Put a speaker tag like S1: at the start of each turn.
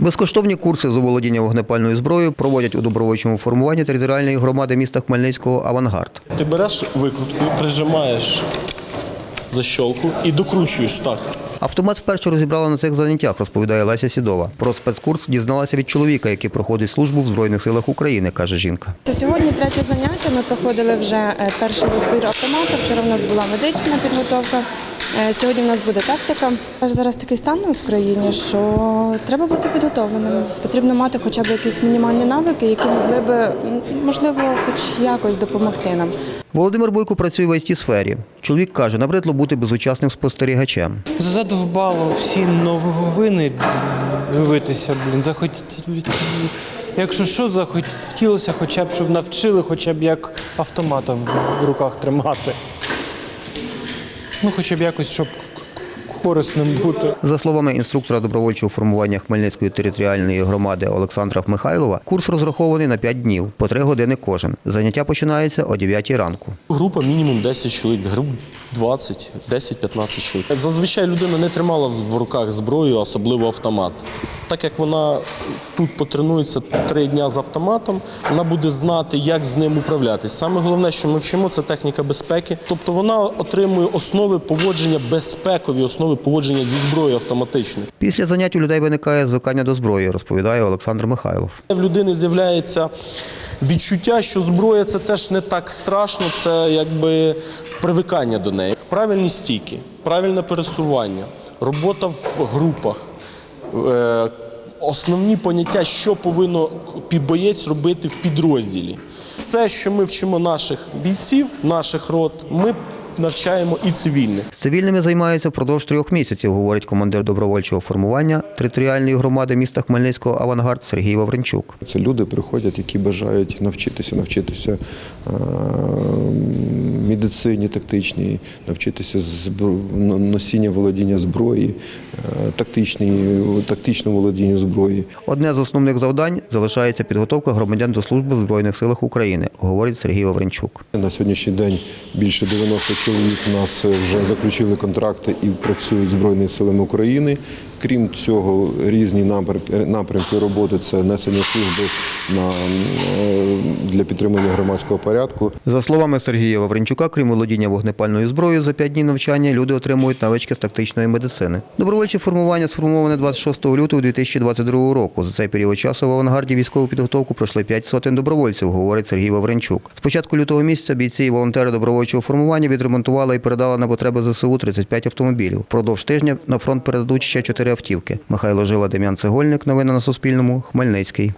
S1: Безкоштовні курси з оволодіння вогнепальною зброєю проводять у добровольчому формуванні територіальної громади міста Хмельницького Авангард.
S2: Ти береш викрутку, прижимаєш защолку і докручуєш так.
S1: Автомат вперше розібрала на цих заняттях, розповідає Леся Сідова. Про спецкурс дізналася від чоловіка, який проходить службу в Збройних силах України, каже жінка.
S3: Сьогодні третє заняття. Ми проходили вже е, перший розбір автомата. Вчора в нас була медична підготовка. Е, Сьогодні в нас буде тактика. Зараз такий стан у нас в країні, що треба бути підготовленим. Потрібно мати хоча б якісь мінімальні навики, які могли би можливо, хоч якось допомогти нам.
S1: Володимир Бойко працює в it сфері. Чоловік каже, набридло бути безучасним спостерігачем.
S4: Задовбало всі новини дивитися, блін, захотіти. Якщо що, захотілося хоча б, щоб навчили, хоча б як автомата в руках тримати. Ну, хоча б якось, щоб корисним бути.
S1: За словами інструктора добровольчого формування Хмельницької територіальної громади Олександра Михайлова, курс розрахований на 5 днів, по 3 години кожен. Заняття починається о 9 ранку.
S2: Група мінімум 10 чоловік, груп 20, 10-15 чоловік. Зазвичай людина не тримала в руках зброю, особливо автомат. Так як вона тут потренується три дня з автоматом, вона буде знати, як з ним управлятись. Саме головне, що ми вчимо, це техніка безпеки. Тобто вона отримує основи поводження, безпекові основи поводження зі зброєю автоматичною.
S1: Після занять у людей виникає звикання до зброї, розповідає Олександр Михайлов.
S2: В людини з'являється відчуття, що зброя це теж не так страшно, це якби привикання до неї. Правильні стійки, правильне пересування, робота в групах. е, Основні поняття, що повинно боєць робити в підрозділі. Все, що ми вчимо наших бійців, наших рот, ми навчаємо і цивільних.
S1: З цивільними займаються впродовж трьох місяців, говорить командир добровольчого формування територіальної громади міста Хмельницького Авангард Сергій Вавренчук.
S5: Це люди приходять, які бажають навчитися, навчитися медицині тактичній, навчитися носіння володіння зброї, тактичному володінню зброї.
S1: Одне з основних завдань залишається підготовка громадян до служби в Збройних силах України, говорить Сергій Вавренчук.
S5: На сьогоднішній день більше 90 чоловік у нас вже заключили контракти і працюють Збройними силами України. Крім цього, різні напрямки роботи це несення служби на, е, для підтримання громадського порядку,
S1: За словами Сергія Вавренчука, крім володіння вогнепальною зброєю, за п'ять днів навчання люди отримують навички з тактичної медицини. Добровольче формування сформоване 26 лютого 2022 року. За цей період часу в авангарді військову підготовку пройшли п'ять сотень добровольців, говорить Сергій Вавренчук. З початку лютого місяця бійці і волонтери добровольчого формування відремонтували і передали на потреби ЗСУ 35 автомобілів. Впродовж тижня на фронт передадуть ще чотири автівки. Михайло Жила, Дем'ян Цегольник. Новини на Суспільному. Хмельницький.